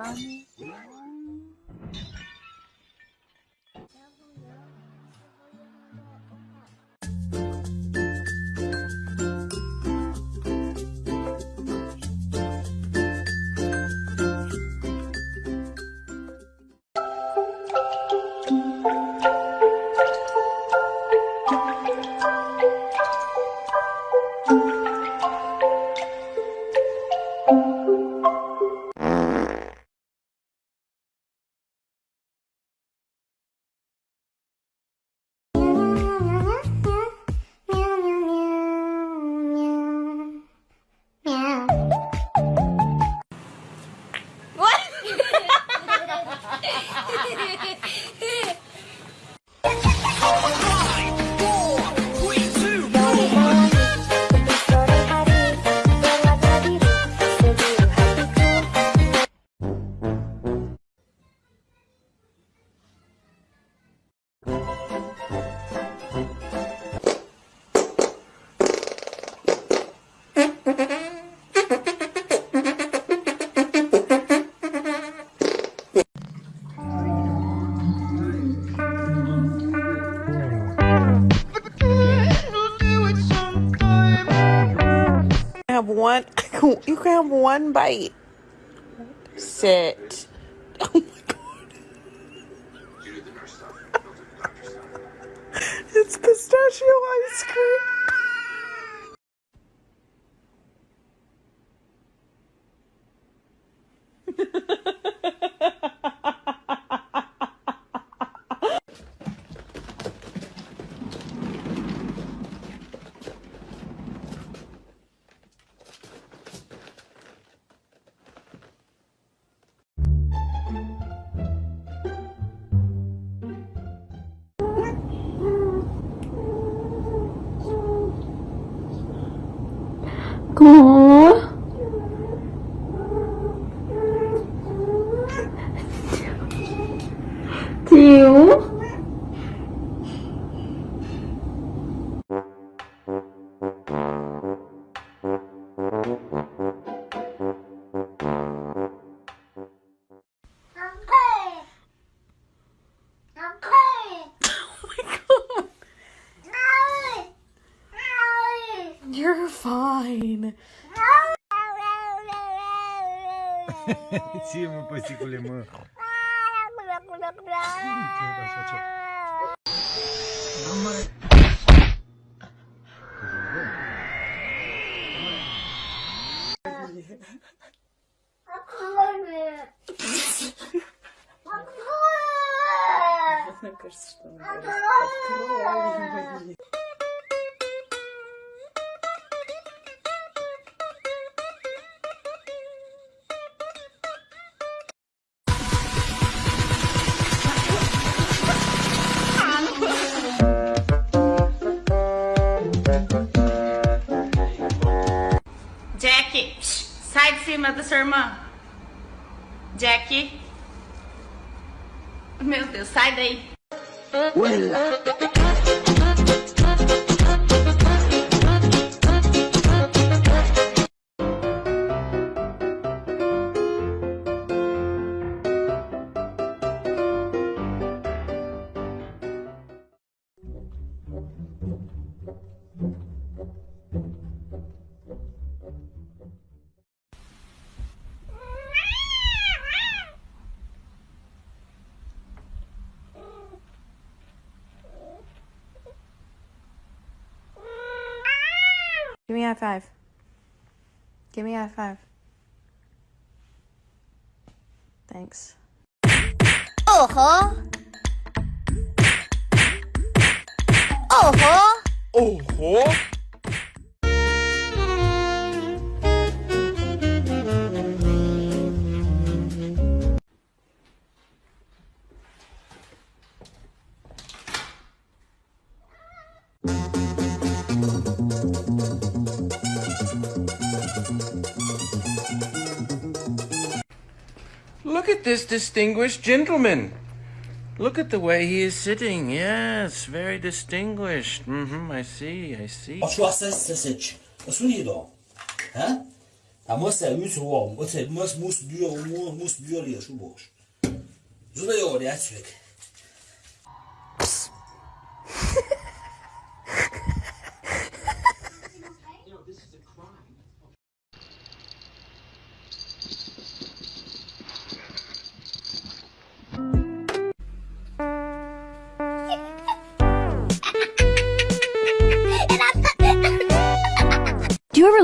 まね。You can have one bite. Sit. Oh my god. It's pistachio ice cream 嗯 you're fine Ție, mă, păsicule, mă. мне кажется что она Jack, Cima da sua irmã. Jack. Meu Deus, sai daí. Give me a high five. Give me a high five. Thanks. Oh, ho! Oh, ho! Oh, ho! Look at this distinguished gentleman. Look at the way he is sitting. Yes, very distinguished. Mm-hmm, I see, I see. Ever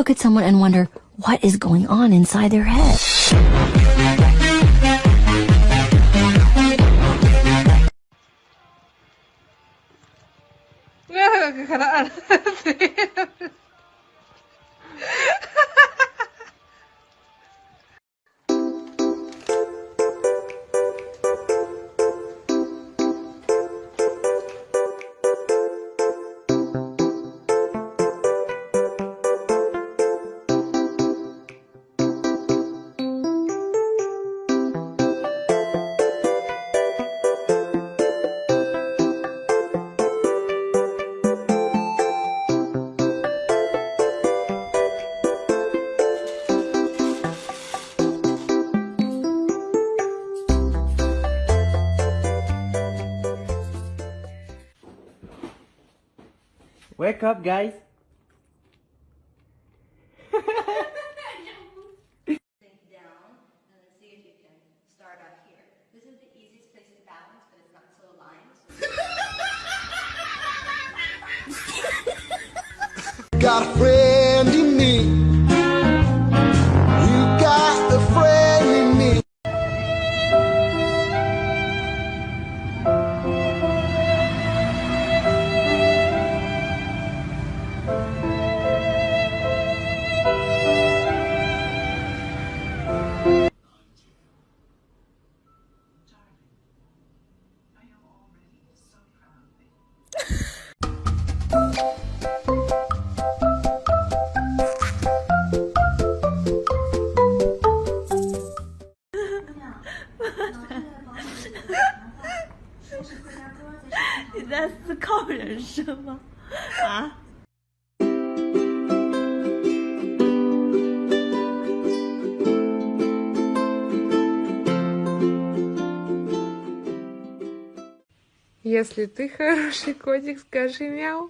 look at someone and wonder what is going on inside their head? Wake up, guys. got a friend in me. 在思考人生吗？”啊？Если ты хороший котик, скажи мяу.